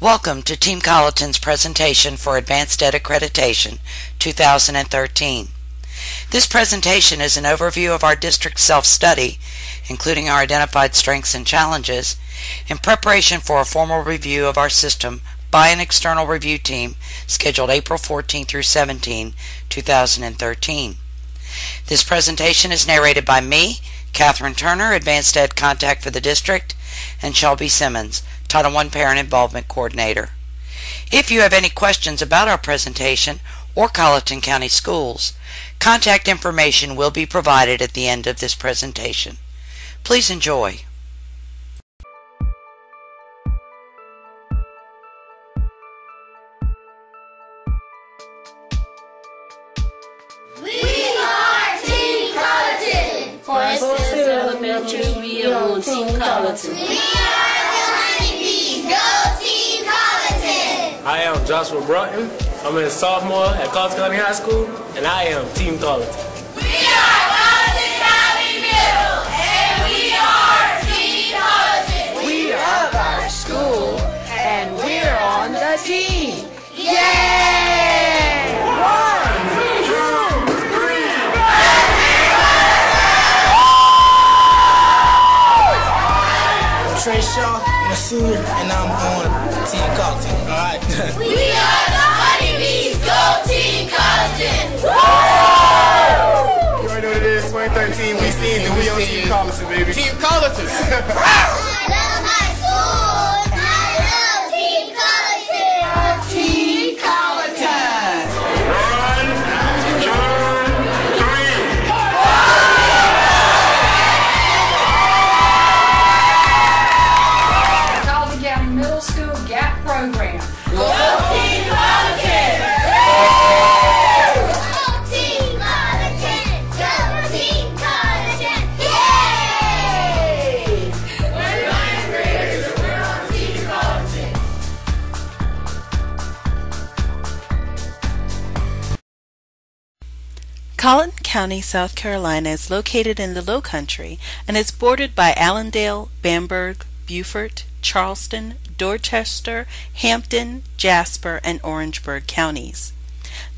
Welcome to Team Colleton's presentation for AdvancED Accreditation 2013. This presentation is an overview of our district self-study, including our identified strengths and challenges, in preparation for a formal review of our system by an external review team scheduled April 14 through 17, 2013. This presentation is narrated by me, Catherine Turner, AdvancED Contact for the District, and Shelby Simmons, Title I Parent Involvement Coordinator. If you have any questions about our presentation or Colleton County Schools, contact information will be provided at the end of this presentation. Please enjoy. We are Team Colleton. Forest Elementary, we are I am Joshua Broughton. I'm a sophomore at Colleton County High School, and I am Team Colleton. We are Colleton County Middle, and we are Team Colleton. We love our school, and we're on the team. Yay! One, two, three. I'm Trey Shaw, I'm a senior, and I'm on Team Colleton. All right. We are the honeybees. Go Team Colleton. You already know what it is, 2013, we seen it, we on Team Colleton, baby. Team Colleton! County, South Carolina is located in the Low Country and is bordered by Allendale, Bamberg, Beaufort, Charleston, Dorchester, Hampton, Jasper, and Orangeburg counties.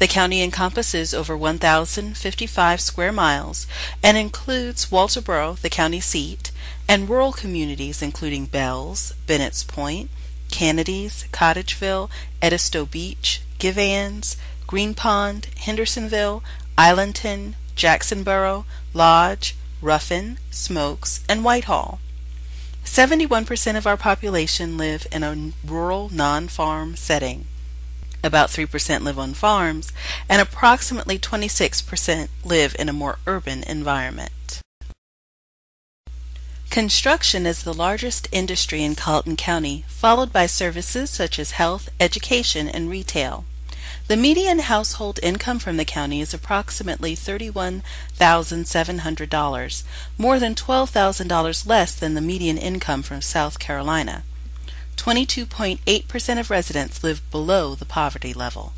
The county encompasses over 1,055 square miles and includes Walterboro, the county seat, and rural communities including Bells, Bennett's Point, Canadys, Cottageville, Edisto Beach, Givhans, Green Pond, Hendersonville, Islandton, Jacksonboro, Lodge, Ruffin, Smoaks, and Whitehall. 71% of our population live in a rural non-farm setting. About 3% live on farms, and approximately 26% live in a more urban environment. Construction is the largest industry in Colleton County, followed by services such as health, education, and retail. The median household income from the county is approximately $31,700, more than $12,000 less than the median income from South Carolina. 22.8% of residents live below the poverty level.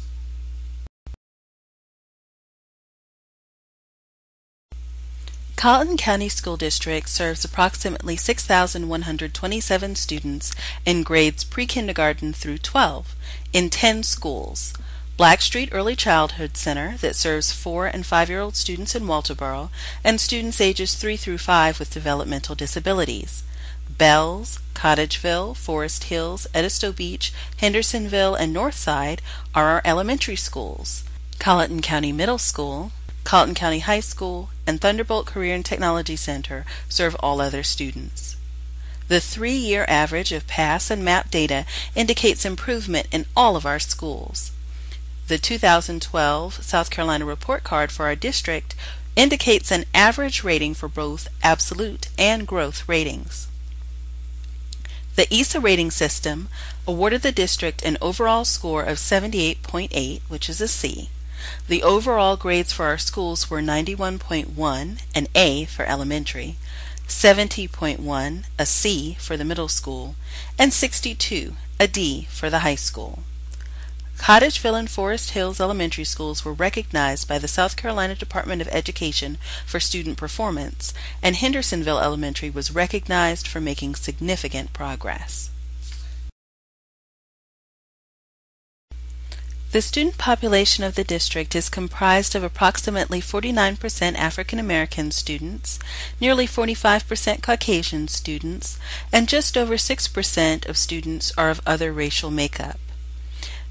Colleton County School District serves approximately 6,127 students in grades pre-kindergarten through 12 in 10 schools. Blackstreet Early Childhood Center that serves 4 and 5-year-old students in Walterboro and students ages 3 through 5 with developmental disabilities. Bells, Cottageville, Forest Hills, Edisto Beach, Hendersonville, and Northside are our elementary schools. Colleton County Middle School, Colleton County High School, and Thunderbolt Career and Technology Center serve all other students. The three-year average of PASS and MAP data indicates improvement in all of our schools. The 2012 South Carolina report card for our district indicates an average rating for both absolute and growth ratings. The ESA rating system awarded the district an overall score of 78.8, which is a C. The overall grades for our schools were 91.1, an A for elementary, 70.1, a C for the middle school, and 62, a D for the high school. Cottageville and Forest Hills Elementary Schools were recognized by the South Carolina Department of Education for student performance, and Hendersonville Elementary was recognized for making significant progress. The student population of the district is comprised of approximately 49% African American students, nearly 45% Caucasian students, and just over 6% of students are of other racial makeup.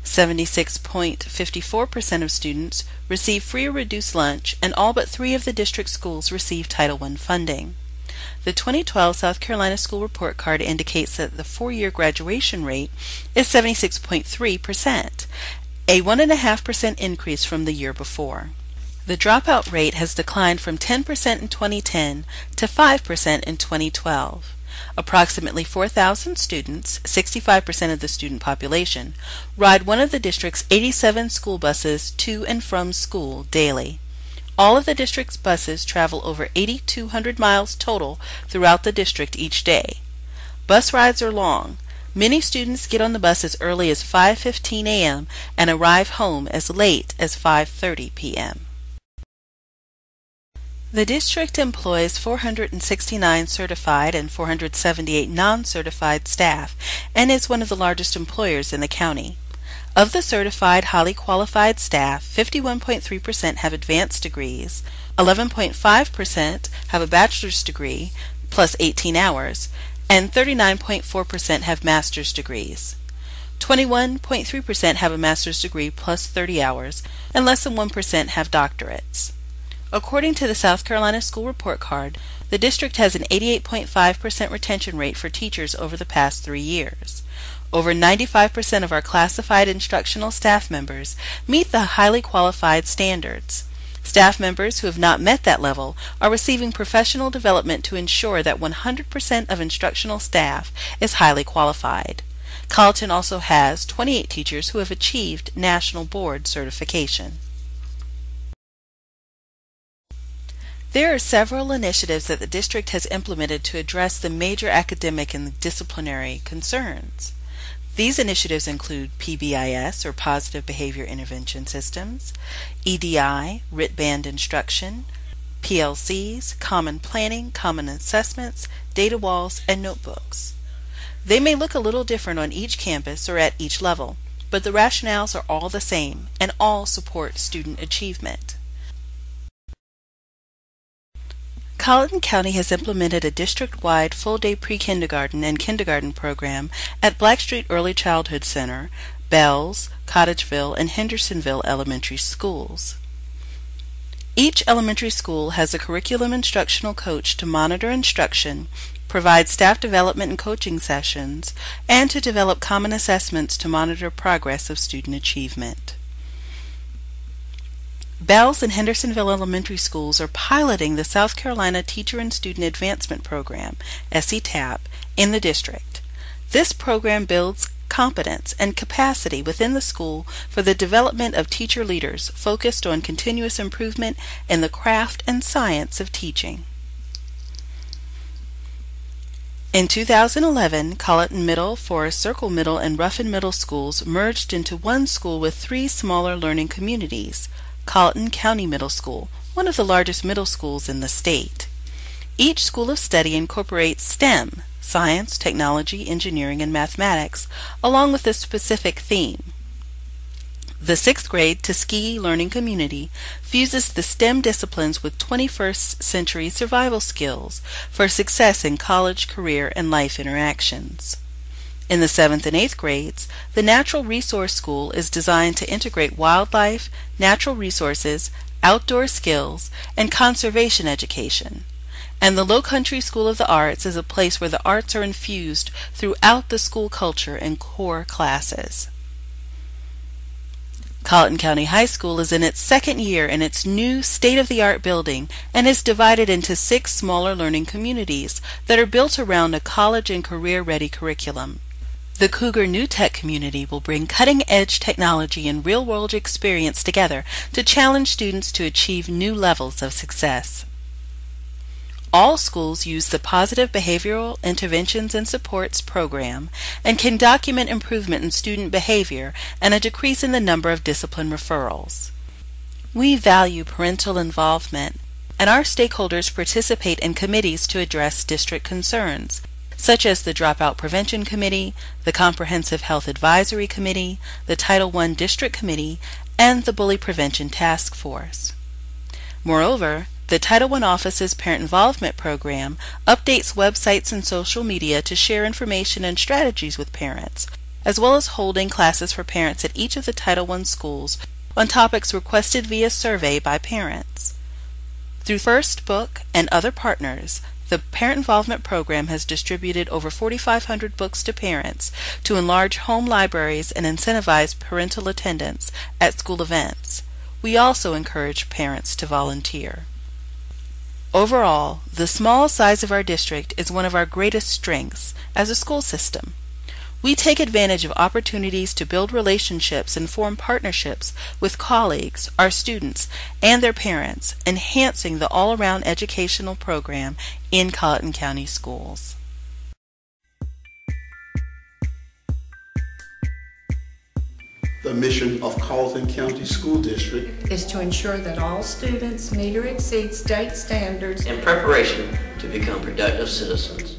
76.54% of students receive free or reduced lunch, and all but three of the district schools receive Title I funding. The 2012 South Carolina School Report Card indicates that the four year graduation rate is 76.3%, a 1.5% increase from the year before. The dropout rate has declined from 10% in 2010 to 5% in 2012. Approximately 4,000 students, 65% of the student population, ride one of the district's 87 school buses to and from school daily. All of the district's buses travel over 8,200 miles total throughout the district each day. Bus rides are long, Many students get on the bus as early as 5:15 a.m. and arrive home as late as 5:30 p.m. The district employs 469 certified and 478 non-certified staff and is one of the largest employers in the county. Of the certified highly qualified staff, 51.3% have advanced degrees, 11.5% have a bachelor's degree plus 18 hours, and 39.4% have master's degrees. 21.3% have a master's degree plus 30 hours, and less than 1% have doctorates. According to the South Carolina School Report Card, the district has an 88.5% retention rate for teachers over the past three years. Over 95% of our classified instructional staff members meet the highly qualified standards. Staff members who have not met that level are receiving professional development to ensure that 100% of instructional staff is highly qualified. Colleton also has 28 teachers who have achieved National Board certification. There are several initiatives that the district has implemented to address the major academic and disciplinary concerns. These initiatives include PBIS, or Positive Behavior Intervention Systems, EDI, RIT Band Instruction, PLCs, Common Planning, Common Assessments, Data Walls, and Notebooks. They may look a little different on each campus or at each level, but the rationales are all the same and all support student achievement. Colleton County has implemented a district-wide full-day pre-kindergarten and kindergarten program at Blackstreet Early Childhood Center, Bells, Cottageville, and Hendersonville elementary schools. Each elementary school has a curriculum instructional coach to monitor instruction, provide staff development and coaching sessions, and to develop common assessments to monitor progress of student achievement. Bells and Hendersonville Elementary Schools are piloting the South Carolina Teacher and Student Advancement Program, SETAP, in the district. This program builds competence and capacity within the school for the development of teacher leaders focused on continuous improvement in the craft and science of teaching. In 2011, Colleton Middle, Forest Circle Middle, and Ruffin Middle schools merged into one school with three smaller learning communities. Colleton County Middle School, one of the largest middle schools in the state. Each school of study incorporates STEM, science, technology, engineering, and mathematics, along with a specific theme. The sixth grade Tuskegee Learning Community fuses the STEM disciplines with 21st century survival skills for success in college, career, and life interactions. In the 7th and 8th grades, the Natural Resource School is designed to integrate wildlife, natural resources, outdoor skills, and conservation education. And the Low Country School of the Arts is a place where the arts are infused throughout the school culture and core classes. Colleton County High School is in its second year in its new state-of-the-art building and is divided into six smaller learning communities that are built around a college and career-ready curriculum. The Cougar New Tech community will bring cutting-edge technology and real-world experience together to challenge students to achieve new levels of success. All schools use the Positive Behavioral Interventions and Supports program and can document improvement in student behavior and a decrease in the number of discipline referrals. We value parental involvement, and our stakeholders participate in committees to address district concerns, such as the Dropout Prevention Committee, the Comprehensive Health Advisory Committee, the Title I District Committee, and the Bully Prevention Task Force. Moreover, the Title I Office's Parent Involvement Program updates websites and social media to share information and strategies with parents, as well as holding classes for parents at each of the Title I schools on topics requested via survey by parents. Through First Book and other partners, the Parent Involvement Program has distributed over 4,500 books to parents to enlarge home libraries and incentivize parental attendance at school events. We also encourage parents to volunteer. Overall, the small size of our district is one of our greatest strengths as a school system. We take advantage of opportunities to build relationships and form partnerships with colleagues, our students, and their parents, enhancing the all around educational program in Colleton County Schools. The mission of Colleton County School District is to ensure that all students meet or exceed state standards in preparation to become productive citizens.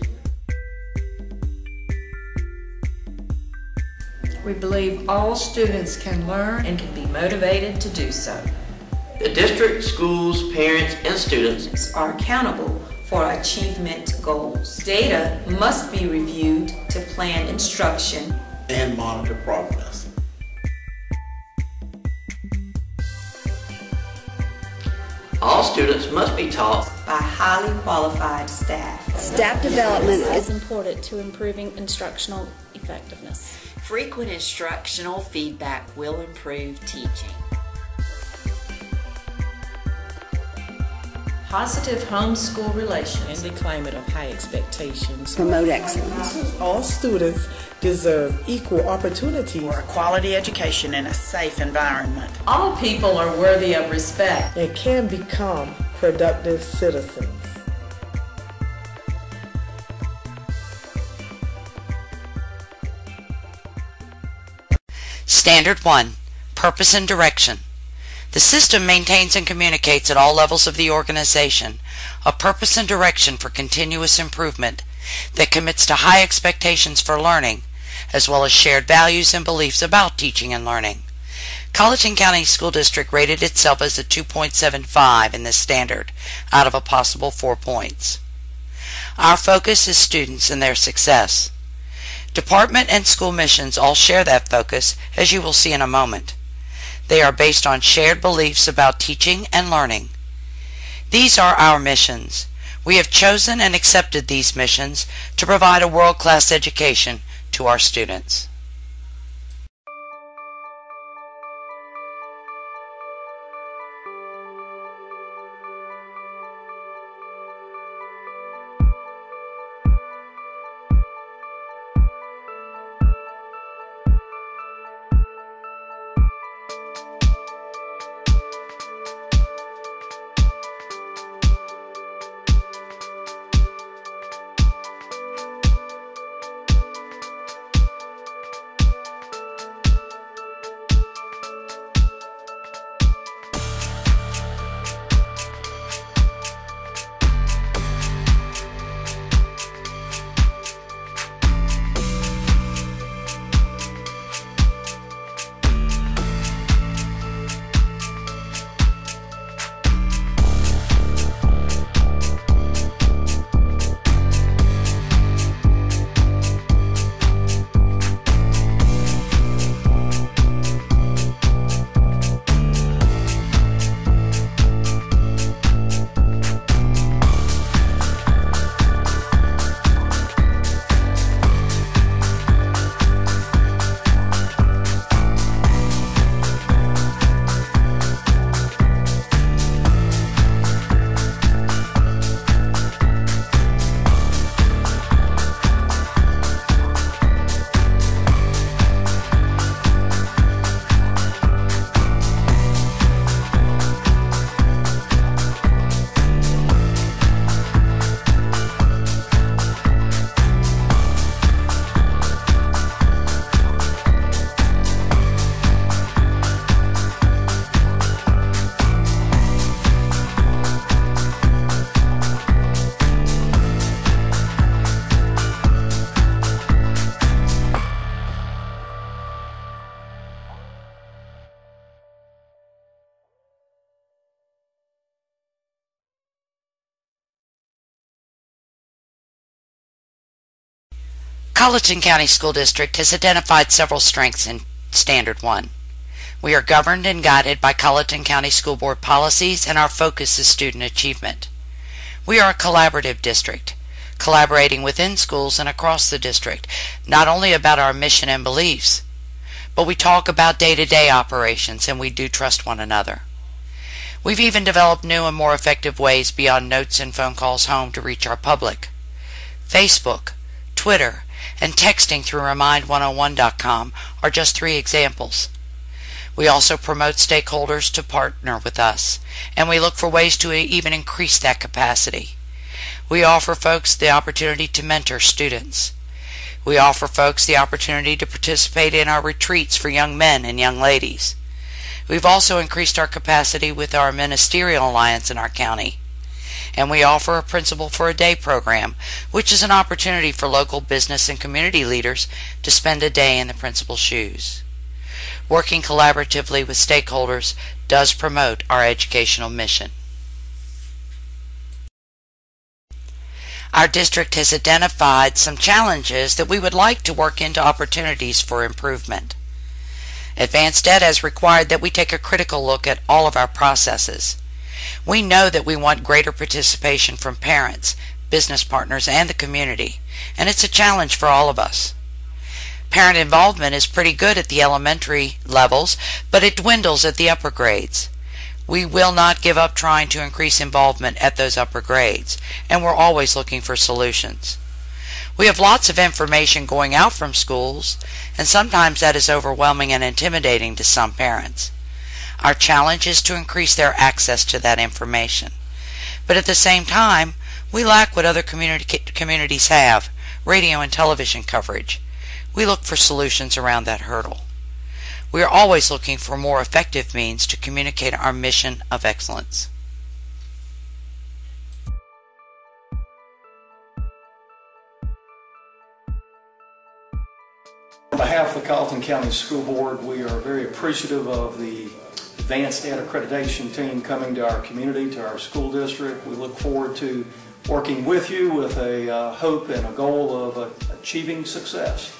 We believe all students can learn and can be motivated to do so. The district, schools, parents, and students are accountable for achievement goals. Data must be reviewed to plan instruction and monitor progress. All students must be taught by highly qualified staff. Staff development is important to improving instructional effectiveness. Frequent instructional feedback will improve teaching. Positive home-school relations. In the climate of high expectations. Promote excellence. All students deserve equal opportunity for a quality education in a safe environment. All people are worthy of respect and can become productive citizens. Standard 1 Purpose and Direction. The system maintains and communicates at all levels of the organization a purpose and direction for continuous improvement that commits to high expectations for learning, as well as shared values and beliefs about teaching and learning. Colleton County School District rated itself as a 2.75 in this standard out of a possible 4 points. Our focus is students and their success. Department and school missions all share that focus, as you will see in a moment. They are based on shared beliefs about teaching and learning. These are our missions. We have chosen and accepted these missions to provide a world-class education to our students. Colleton County School District has identified several strengths in Standard 1. We are governed and guided by Colleton County School Board policies and our focus is student achievement. We are a collaborative district, collaborating within schools and across the district, not only about our mission and beliefs, but we talk about day-to-day operations and we do trust one another. We've even developed new and more effective ways beyond notes and phone calls home to reach our public. Facebook, Twitter, and texting through Remind101.com are just three examples. We also promote stakeholders to partner with us, and we look for ways to even increase that capacity. We offer folks the opportunity to mentor students. We offer folks the opportunity to participate in our retreats for young men and young ladies. We've also increased our capacity with our ministerial alliance in our county. And we offer a Principal for a Day program, which is an opportunity for local business and community leaders to spend a day in the principal's shoes. Working collaboratively with stakeholders does promote our educational mission. Our district has identified some challenges that we would like to work into opportunities for improvement. AdvancED has required that we take a critical look at all of our processes. We know that we want greater participation from parents, business partners, and the community, and it's a challenge for all of us. Parent involvement is pretty good at the elementary levels, but it dwindles at the upper grades. We will not give up trying to increase involvement at those upper grades, and we're always looking for solutions. We have lots of information going out from schools, and sometimes that is overwhelming and intimidating to some parents. Our challenge is to increase their access to that information. But at the same time, we lack what other community, communities have radio and television coverage. We look for solutions around that hurdle. We are always looking for more effective means to communicate our mission of excellence. On behalf of the Colleton County School Board, we are very appreciative of the AdvancED Accreditation team coming to our community, to our school district. We look forward to working with you with a uh, hope and a goal of uh, achieving success.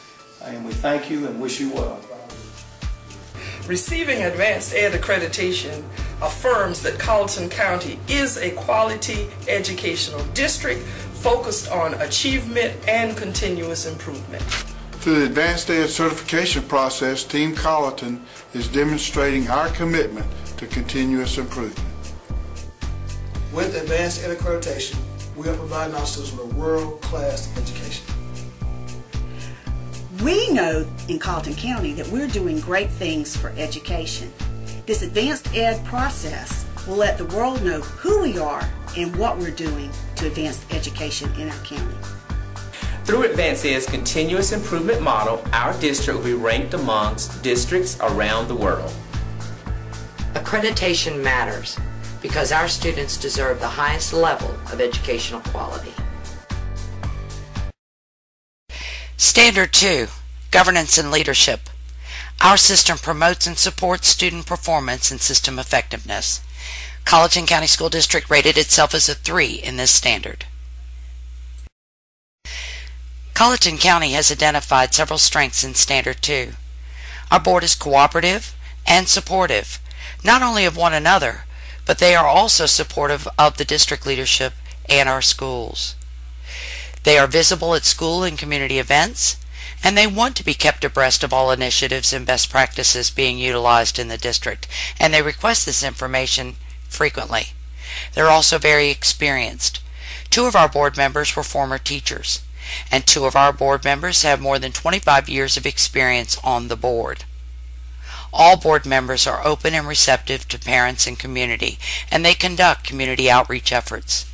And we thank you and wish you well. Receiving AdvancED accreditation affirms that Colleton County is a quality educational district focused on achievement and continuous improvement. Through the AdvancED certification process, Team Colleton is demonstrating our commitment to continuous improvement. With AdvancED accreditation, we are providing our students with a world-class education. We know in Colleton County that we're doing great things for education. This AdvancED process will let the world know who we are and what we're doing to advance education in our county. Through AdvancED's continuous improvement model, our district will be ranked amongst districts around the world. Accreditation matters because our students deserve the highest level of educational quality. Standard 2 Governance and Leadership. Our system promotes and supports student performance and system effectiveness. Colleton County School District rated itself as a 3 in this standard. Colleton County has identified several strengths in Standard 2. Our board is cooperative and supportive, not only of one another, but they are also supportive of the district leadership and our schools. They are visible at school and community events, and they want to be kept abreast of all initiatives and best practices being utilized in the district, and they request this information frequently. They're also very experienced. Two of our board members were former teachers, and two of our board members have more than 25 years of experience on the board. All board members are open and receptive to parents and community, and they conduct community outreach efforts.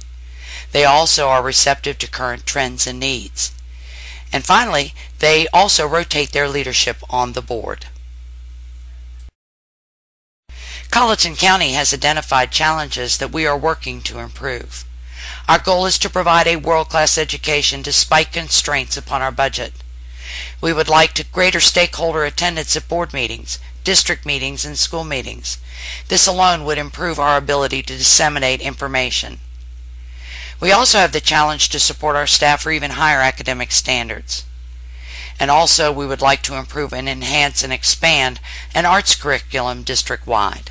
They also are receptive to current trends and needs. And finally, they also rotate their leadership on the board. Colleton County has identified challenges that we are working to improve. Our goal is to provide a world-class education despite constraints upon our budget. We would like to greater stakeholder attendance at board meetings, district meetings, and school meetings. This alone would improve our ability to disseminate information. We also have the challenge to support our staff for even higher academic standards. And also, we would like to improve and enhance and expand an arts curriculum district-wide.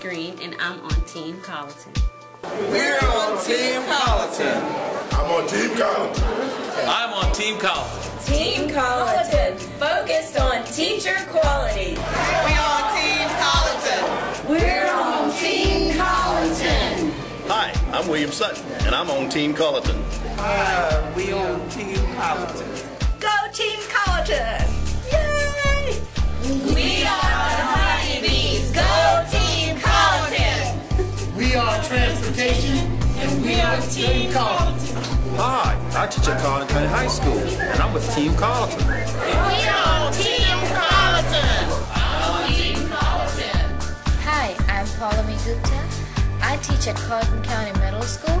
I'm Green and I'm on Team Colleton. We're on Team Colleton. I'm on Team Colleton. I'm on Team Colleton. Team Colleton, focused on teacher quality. We on Team Colleton. We're on Team Colleton. Hi, I'm William Sutton, and I'm on Team Colleton. Uh, we on Team Colleton. Go Team Colleton! Yay! We are We are transportation, and we are Team Colleton. Hi, I teach at Colleton County High School, and I'm with Team Colleton. We are Team Colleton! Team Colleton! Hi, I'm Paulami Gupta. I teach at Colleton County Middle School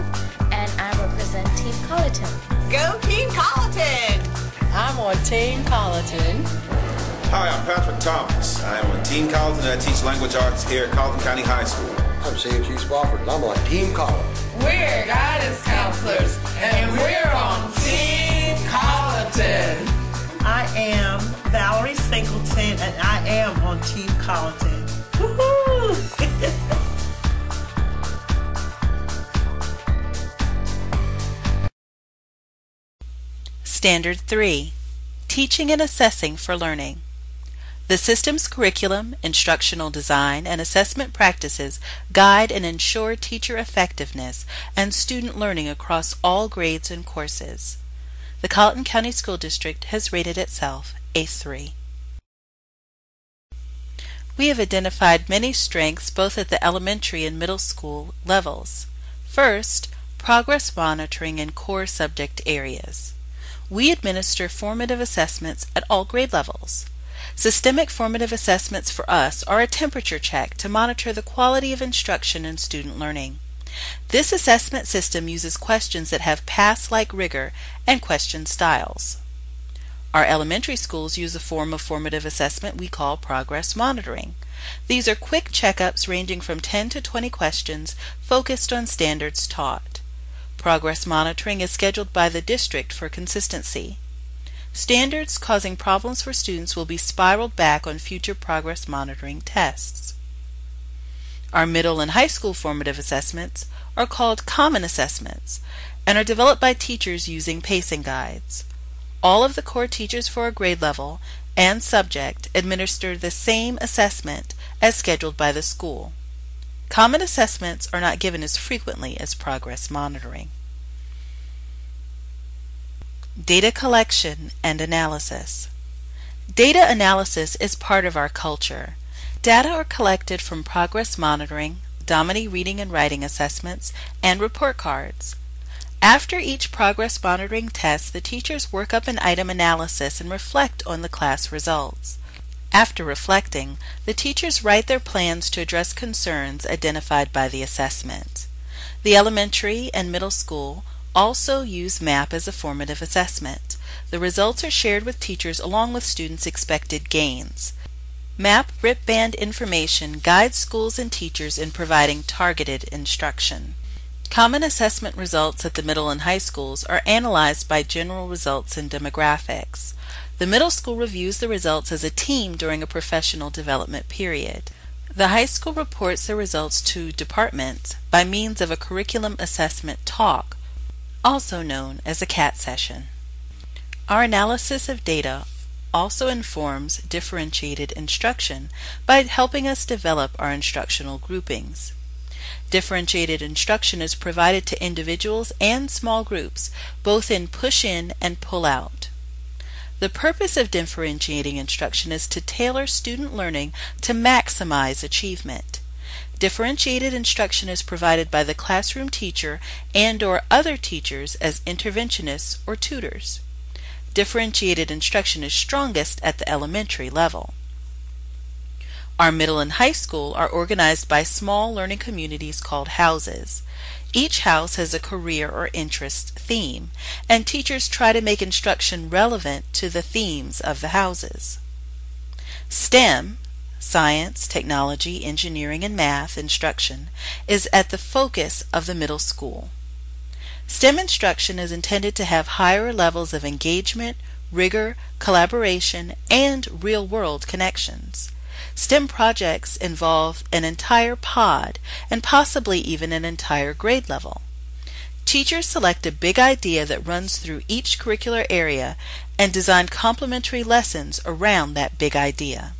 and I represent Team Colleton. Go Team Colleton! I'm on Team Colleton. Hi, I'm Patrick Thomas. I'm on Team Colleton and I teach language arts here at Colleton County High School. I'm C.G. Spofford and I'm on Team Colleton. We're guidance counselors and we're on Team Colleton. I am Valerie Singleton and I am on Team Colleton. Woohoo! Standard 3 Teaching and Assessing for Learning. The system's curriculum, instructional design, and assessment practices guide and ensure teacher effectiveness and student learning across all grades and courses. The Colleton County School District has rated itself a 3. We have identified many strengths both at the elementary and middle school levels. First, progress monitoring in core subject areas. We administer formative assessments at all grade levels. Systemic formative assessments for us are a temperature check to monitor the quality of instruction and student learning. This assessment system uses questions that have PASS-like rigor and question styles. Our elementary schools use a form of formative assessment we call progress monitoring. These are quick checkups ranging from 10 to 20 questions focused on standards taught. Progress monitoring is scheduled by the district for consistency. Standards causing problems for students will be spiraled back on future progress monitoring tests. Our middle and high school formative assessments are called common assessments and are developed by teachers using pacing guides. All of the core teachers for a grade level and subject administer the same assessment as scheduled by the school. Common assessments are not given as frequently as progress monitoring. Data collection and analysis. Data analysis is part of our culture. Data are collected from progress monitoring, Dominie reading and writing assessments, and report cards. After each progress monitoring test, the teachers work up an item analysis and reflect on the class results. After reflecting, the teachers write their plans to address concerns identified by the assessment. The elementary and middle school also use MAP as a formative assessment. The results are shared with teachers along with students' expected gains. MAP RIT band information guides schools and teachers in providing targeted instruction. Common assessment results at the middle and high schools are analyzed by general results and demographics. The middle school reviews the results as a team during a professional development period. The high school reports the results to departments by means of a curriculum assessment talk, also known as a CAT session. Our analysis of data also informs differentiated instruction by helping us develop our instructional groupings. Differentiated instruction is provided to individuals and small groups, both in push-in and pull-out. The purpose of differentiating instruction is to tailor student learning to maximize achievement. Differentiated instruction is provided by the classroom teacher and or other teachers as interventionists or tutors. Differentiated instruction is strongest at the elementary level. Our middle and high school are organized by small learning communities called houses. Each house has a career or interest theme, and teachers try to make instruction relevant to the themes of the houses. STEM, science, technology, engineering, and math instruction, is at the focus of the middle school. STEM instruction is intended to have higher levels of engagement, rigor, collaboration, and real world connections. STEM projects involve an entire pod and possibly even an entire grade level. Teachers select a big idea that runs through each curricular area and design complementary lessons around that big idea.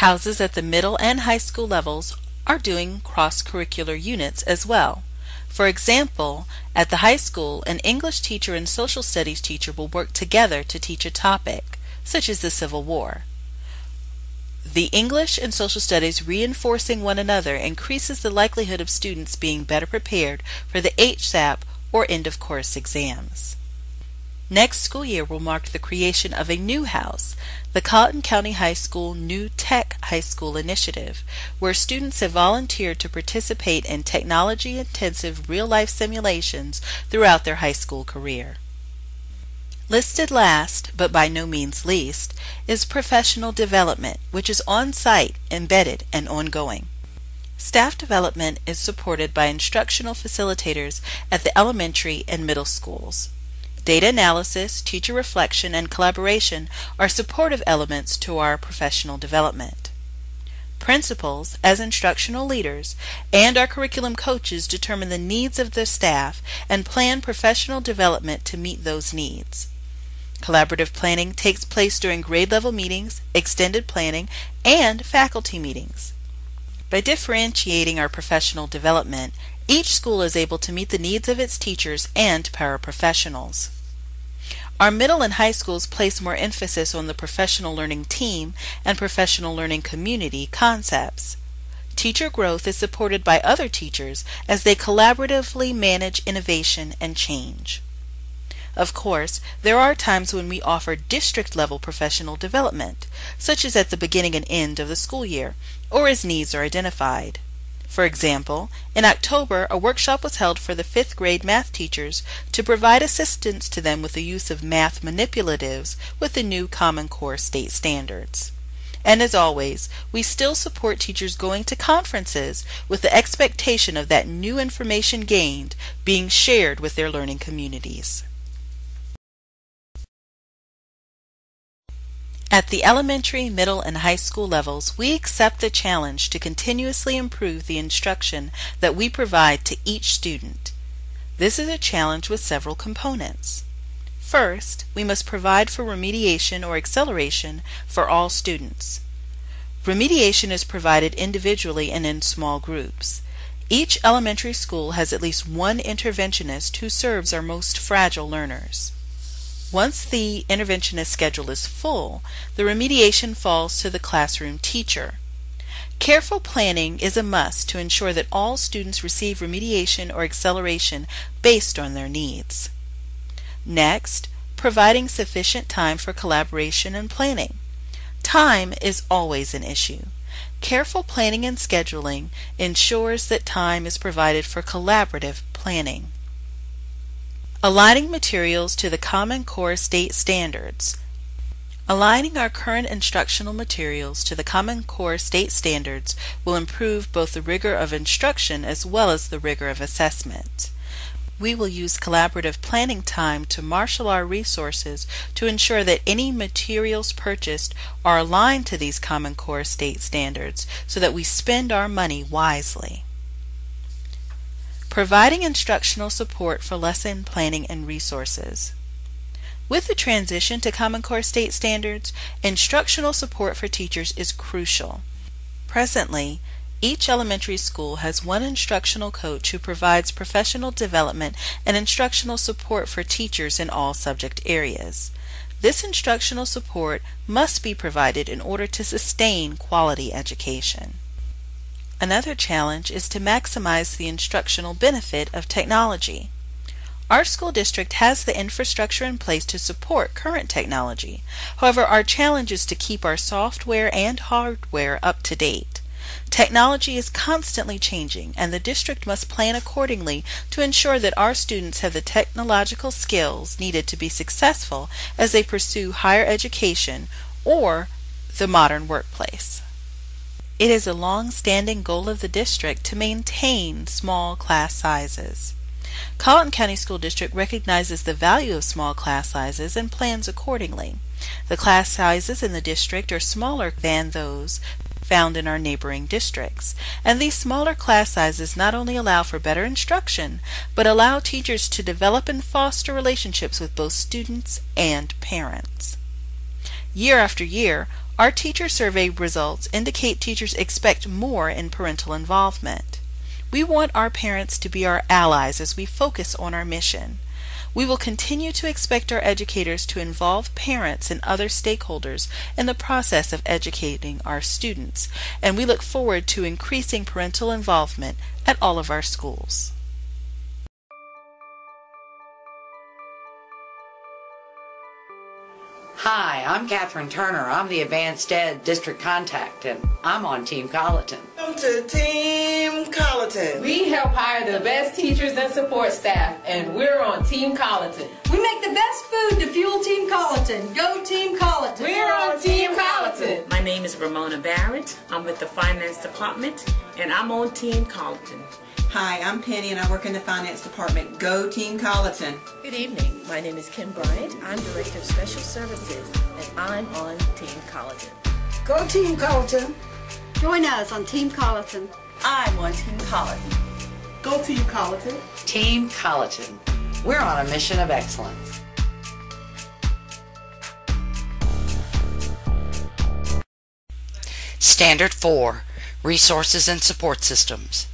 Houses at the middle and high school levels are doing cross curricular units as well. For example, at the high school, an English teacher and social studies teacher will work together to teach a topic, such as the Civil War. The English and social studies reinforcing one another increases the likelihood of students being better prepared for the HSAP or end of course exams. Next school year will mark the creation of a new house, the Colleton County High School New Tech High School Initiative, where students have volunteered to participate in technology intensive real life simulations throughout their high school career. Listed last, but by no means least, is professional development, which is on site, embedded, and ongoing. Staff development is supported by instructional facilitators at the elementary and middle schools. Data analysis, teacher reflection, and collaboration are supportive elements to our professional development. Principals, as instructional leaders, and our curriculum coaches determine the needs of the staff and plan professional development to meet those needs. Collaborative planning takes place during grade level meetings, extended planning, and faculty meetings. By differentiating our professional development, each school is able to meet the needs of its teachers and paraprofessionals. Our middle and high schools place more emphasis on the professional learning team and professional learning community concepts. Teacher growth is supported by other teachers as they collaboratively manage innovation and change. Of course, there are times when we offer district level professional development, such as at the beginning and end of the school year, or as needs are identified. For example, in October, a workshop was held for the fifth grade math teachers to provide assistance to them with the use of math manipulatives with the new Common Core state standards. And as always, we still support teachers going to conferences with the expectation of that new information gained being shared with their learning communities. At the elementary, middle, and high school levels, we accept the challenge to continuously improve the instruction that we provide to each student. This is a challenge with several components. First, we must provide for remediation or acceleration for all students. Remediation is provided individually and in small groups. Each elementary school has at least one interventionist who serves our most fragile learners. Once the interventionist schedule is full, the remediation falls to the classroom teacher. Careful planning is a must to ensure that all students receive remediation or acceleration based on their needs. Next, providing sufficient time for collaboration and planning. Time is always an issue. Careful planning and scheduling ensures that time is provided for collaborative planning. Aligning materials to the Common Core state standards. Aligning our current instructional materials to the Common Core state standards will improve both the rigor of instruction as well as the rigor of assessment. We will use collaborative planning time to marshal our resources to ensure that any materials purchased are aligned to these Common Core state standards so that we spend our money wisely. Providing instructional support for lesson planning and resources. With the transition to Common Core state standards, instructional support for teachers is crucial. Presently, each elementary school has one instructional coach who provides professional development and instructional support for teachers in all subject areas. This instructional support must be provided in order to sustain quality education. Another challenge is to maximize the instructional benefit of technology. Our school district has the infrastructure in place to support current technology. However, our challenge is to keep our software and hardware up to date. Technology is constantly changing, and the district must plan accordingly to ensure that our students have the technological skills needed to be successful as they pursue higher education or the modern workplace. It is a long-standing goal of the district to maintain small class sizes. Colleton County School District recognizes the value of small class sizes and plans accordingly. The class sizes in the district are smaller than those found in our neighboring districts, and these smaller class sizes not only allow for better instruction, but allow teachers to develop and foster relationships with both students and parents. Year after year, our teacher survey results indicate teachers expect more in parental involvement. We want our parents to be our allies as we focus on our mission. We will continue to expect our educators to involve parents and other stakeholders in the process of educating our students, and we look forward to increasing parental involvement at all of our schools. Hi, I'm Catherine Turner. I'm the AdvancED District Contact, and I'm on Team Colleton. Welcome to Team Colleton. We help hire the best teachers and support staff, and we're on Team Colleton. We make the best food to fuel Team Colleton. Go Team Colleton. We're on Team Colleton. My name is Ramona Barrett. I'm with the Finance Department, and I'm on Team Colleton. Hi, I'm Penny and I work in the Finance Department. Go Team Colleton. Good evening. My name is Kim Bryant. I'm Director of Special Services, and I'm on Team Colleton. Go Team Colleton. Join us on Team Colleton. I'm on Team Colleton. Go Team Colleton. Team Colleton. We're on a mission of excellence. Standard 4 Resources and Support Systems.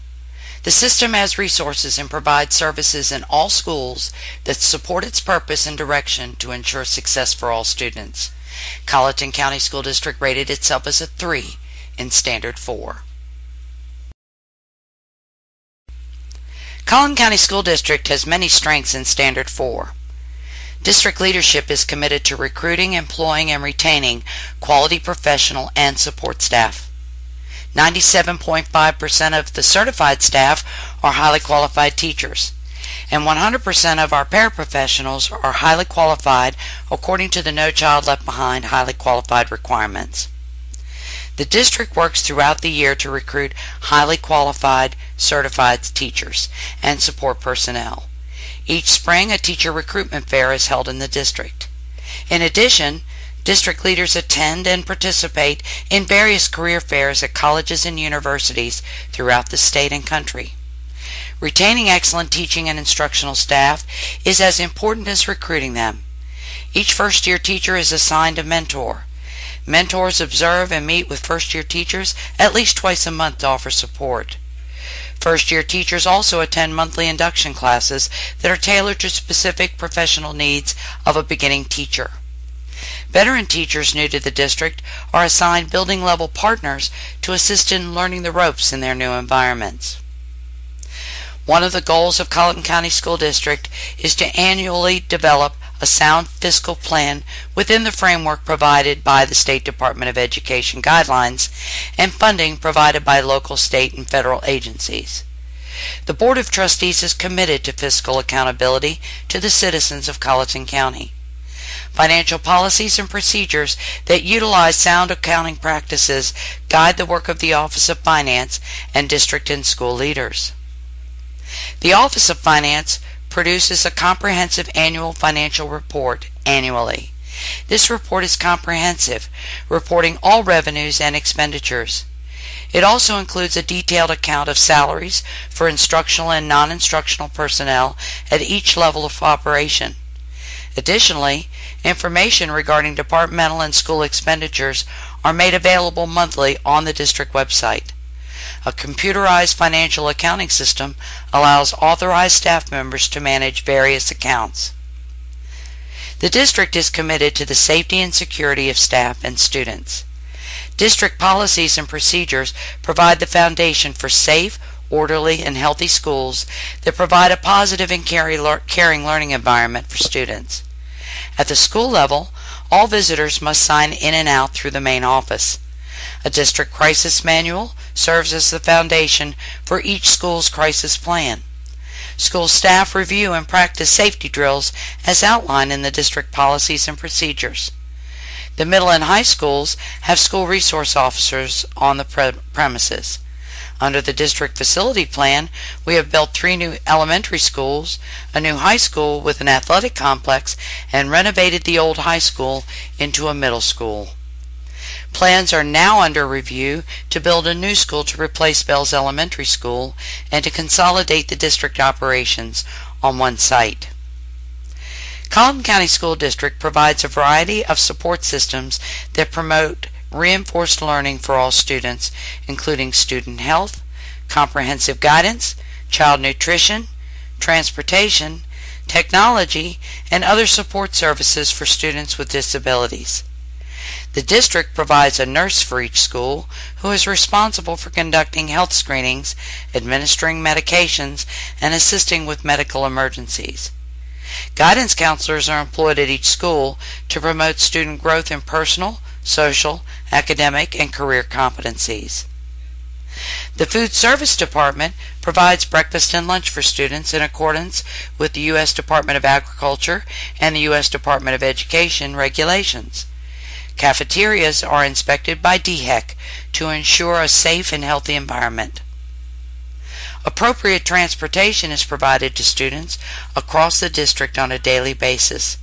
The system has resources and provides services in all schools that support its purpose and direction to ensure success for all students. Colleton County School District rated itself as a 3 in Standard 4. Colleton County School District has many strengths in Standard 4. District leadership is committed to recruiting, employing, and retaining quality professional and support staff. 97.5% of the certified staff are highly qualified teachers, and 100% of our paraprofessionals are highly qualified according to the No Child Left Behind highly qualified requirements. The district works throughout the year to recruit highly qualified, certified teachers and support personnel. Each spring, a teacher recruitment fair is held in the district. In addition, district leaders attend and participate in various career fairs at colleges and universities throughout the state and country. Retaining excellent teaching and instructional staff is as important as recruiting them. Each first year teacher is assigned a mentor. Mentors observe and meet with first year teachers at least twice a month to offer support. First year teachers also attend monthly induction classes that are tailored to specific professional needs of a beginning teacher. Veteran teachers new to the district are assigned building level partners to assist in learning the ropes in their new environments. One of the goals of Colleton County School District is to annually develop a sound fiscal plan within the framework provided by the State Department of Education guidelines and funding provided by local, state, and federal agencies. The Board of Trustees is committed to fiscal accountability to the citizens of Colleton County. Financial policies and procedures that utilize sound accounting practices guide the work of the Office of Finance and district and school leaders. The Office of Finance produces a comprehensive annual financial report annually. This report is comprehensive, reporting all revenues and expenditures. It also includes a detailed account of salaries for instructional and non-instructional personnel at each level of operation. Additionally, information regarding departmental and school expenditures are made available monthly on the district website. A computerized financial accounting system allows authorized staff members to manage various accounts. The district is committed to the safety and security of staff and students. District policies and procedures provide the foundation for safe, orderly, and healthy schools that provide a positive and caring learning environment for students. At the school level, all visitors must sign in and out through the main office. A district crisis manual serves as the foundation for each school's crisis plan. School staff review and practice safety drills as outlined in the district policies and procedures. The middle and high schools have school resource officers on the pre- premises. Under the district facility plan, we have built three new elementary schools, a new high school with an athletic complex, and renovated the old high school into a middle school. Plans are now under review to build a new school to replace Bells Elementary School and to consolidate the district operations on one site. Colleton County School District provides a variety of support systems that promote reinforced learning for all students, including student health, comprehensive guidance, child nutrition, transportation, technology, and other support services for students with disabilities. The district provides a nurse for each school who is responsible for conducting health screenings, administering medications, and assisting with medical emergencies. Guidance counselors are employed at each school to promote student growth in personal, social, academic, and career competencies. The Food Service Department provides breakfast and lunch for students in accordance with the U.S. Department of Agriculture and the U.S. Department of Education regulations. Cafeterias are inspected by DHEC to ensure a safe and healthy environment. Appropriate transportation is provided to students across the district on a daily basis.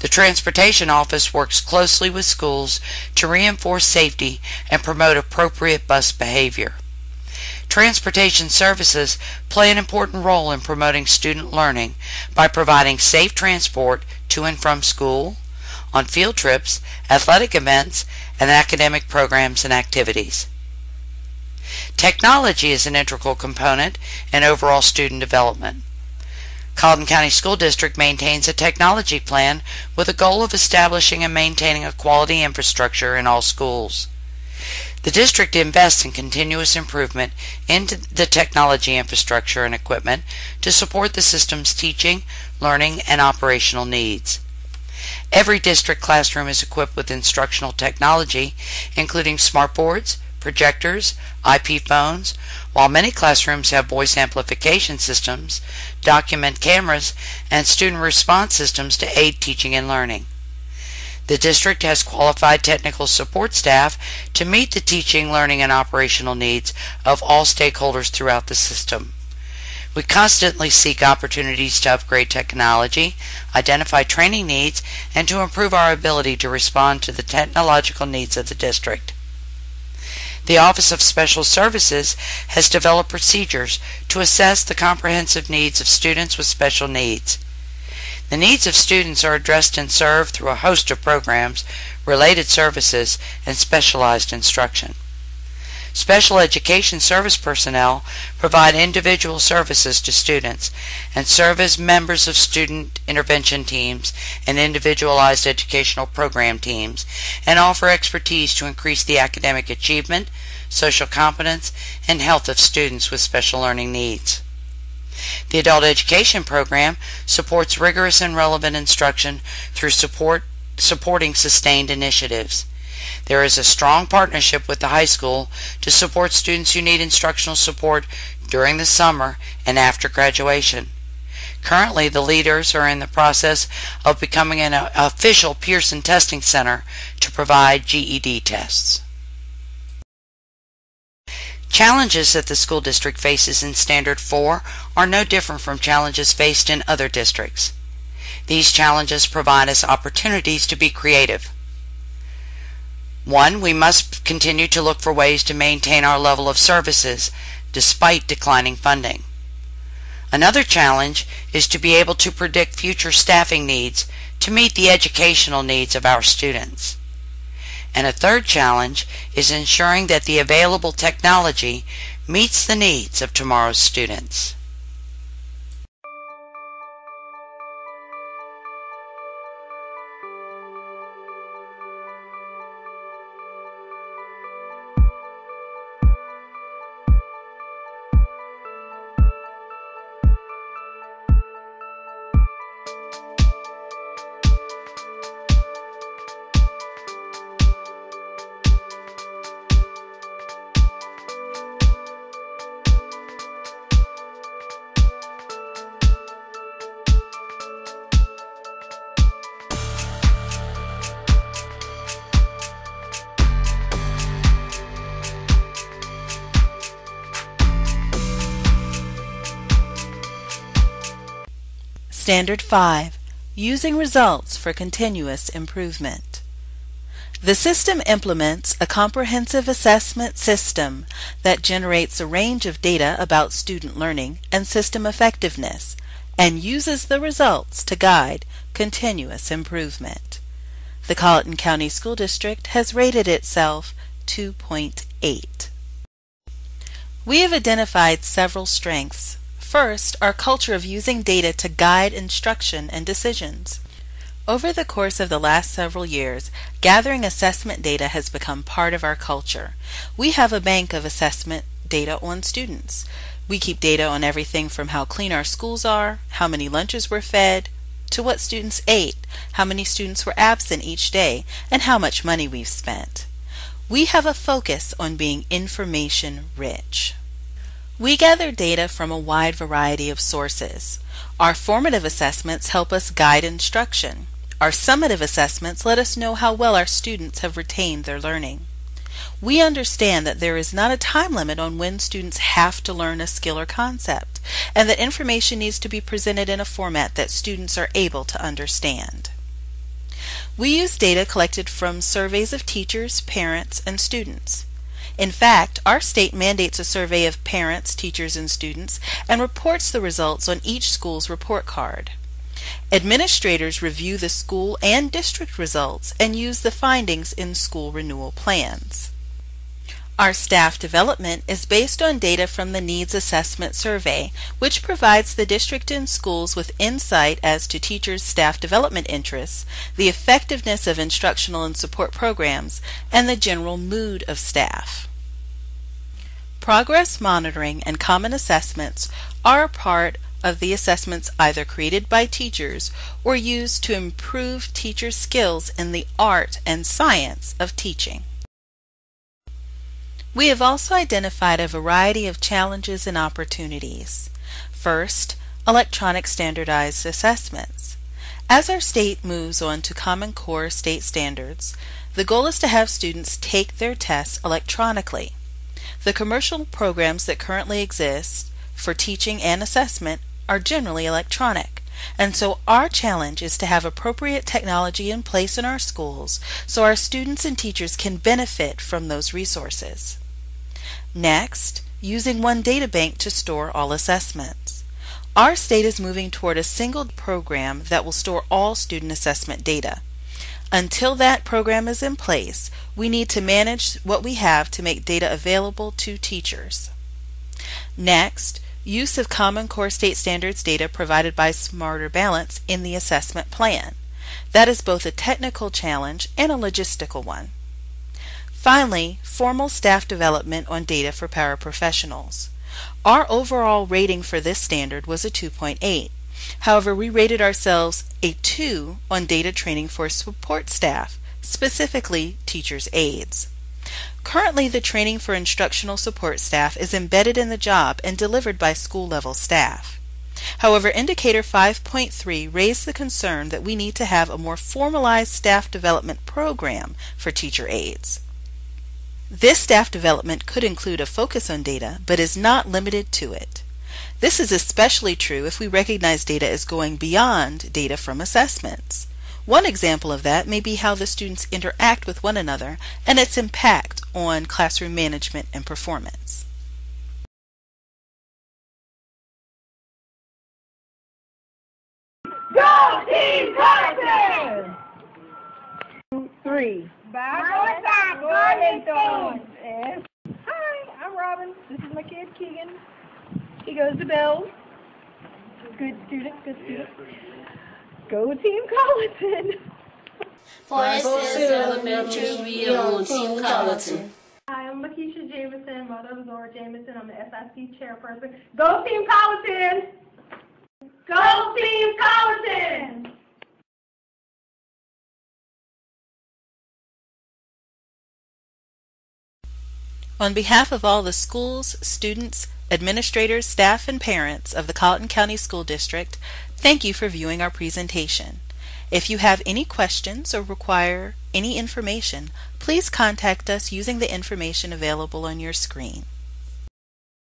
The Transportation Office works closely with schools to reinforce safety and promote appropriate bus behavior. Transportation services play an important role in promoting student learning by providing safe transport to and from school, on field trips, athletic events, and academic programs and activities. Technology is an integral component in overall student development. Colleton County School District maintains a technology plan with a goal of establishing and maintaining a quality infrastructure in all schools. The district invests in continuous improvement into the technology infrastructure and equipment to support the system's teaching, learning, and operational needs. Every district classroom is equipped with instructional technology, including smartboards, projectors, IP phones, while many classrooms have voice amplification systems, document cameras, and student response systems to aid teaching and learning. The district has qualified technical support staff to meet the teaching, learning, and operational needs of all stakeholders throughout the system. We constantly seek opportunities to upgrade technology, identify training needs, and to improve our ability to respond to the technological needs of the district. The Office of Special Services has developed procedures to assess the comprehensive needs of students with special needs. The needs of students are addressed and served through a host of programs, related services, and specialized instruction. Special education service personnel provide individual services to students and serve as members of student intervention teams and individualized educational program teams and offer expertise to increase the academic achievement, social competence, and health of students with special learning needs. The Adult Education Program supports rigorous and relevant instruction through support supporting sustained initiatives. There is a strong partnership with the high school to support students who need instructional support during the summer and after graduation. Currently, the leaders are in the process of becoming an official Pearson Testing Center to provide GED tests. Challenges that the school district faces in Standard 4 are no different from challenges faced in other districts. These challenges provide us opportunities to be creative. One, we must continue to look for ways to maintain our level of services despite declining funding. Another challenge is to be able to predict future staffing needs to meet the educational needs of our students. And a third challenge is ensuring that the available technology meets the needs of tomorrow's students. Standard 5 Using Results for Continuous Improvement. The system implements a comprehensive assessment system that generates a range of data about student learning and system effectiveness and uses the results to guide continuous improvement. The Colleton County School District has rated itself 2.8. We have identified several strengths. First, our culture of using data to guide instruction and decisions. Over the course of the last several years, gathering assessment data has become part of our culture. We have a bank of assessment data on students. We keep data on everything from how clean our schools are, how many lunches were fed, to what students ate, how many students were absent each day, and how much money we've spent. We have a focus on being information rich. We gather data from a wide variety of sources. Our formative assessments help us guide instruction. Our summative assessments let us know how well our students have retained their learning. We understand that there is not a time limit on when students have to learn a skill or concept, and that information needs to be presented in a format that students are able to understand. We use data collected from surveys of teachers, parents, and students. In fact, our state mandates a survey of parents, teachers, and students and reports the results on each school's report card. Administrators review the school and district results and use the findings in school renewal plans. Our staff development is based on data from the Needs Assessment Survey, which provides the district and schools with insight as to teachers' staff development interests, the effectiveness of instructional and support programs, and the general mood of staff. Progress monitoring and common assessments are a part of the assessments either created by teachers or used to improve teachers' skills in the art and science of teaching. We have also identified a variety of challenges and opportunities. First, electronic standardized assessments. As our state moves on to Common Core state standards, the goal is to have students take their tests electronically. The commercial programs that currently exist for teaching and assessment are generally electronic, and so our challenge is to have appropriate technology in place in our schools so our students and teachers can benefit from those resources. Next, using one data bank to store all assessments. Our state is moving toward a single program that will store all student assessment data. Until that program is in place, we need to manage what we have to make data available to teachers. Next, use of Common Core State Standards data provided by Smarter Balance in the assessment plan. That is both a technical challenge and a logistical one. Finally, formal staff development on data for paraprofessionals. Our overall rating for this standard was a 2.8. However, we rated ourselves a 2 on data training for support staff, specifically teachers' aides. Currently, the training for instructional support staff is embedded in the job and delivered by school level staff. However, Indicator 5.3 raised the concern that we need to have a more formalized staff development program for teacher aides. This staff development could include a focus on data, but is not limited to it. This is especially true if we recognize data as going beyond data from assessments. One example of that may be how the students interact with one another and its impact on classroom management and performance. Go Team Carson! Three. Vamos a Golden And hi, I'm Robin. This is my kid Keegan. He goes to Bells. Good student, good student. Go Team Colleton! Forest Hills Elementary, we on Team Colleton. Hi, I'm Lakeisha Jameson, mother of Zora Jameson. I'm the SIC chairperson. Go Team Colleton! Go Team Colleton! On behalf of all the schools, students, administrators, staff, and parents of the Colleton County School District, thank you for viewing our presentation. If you have any questions or require any information, please contact us using the information available on your screen.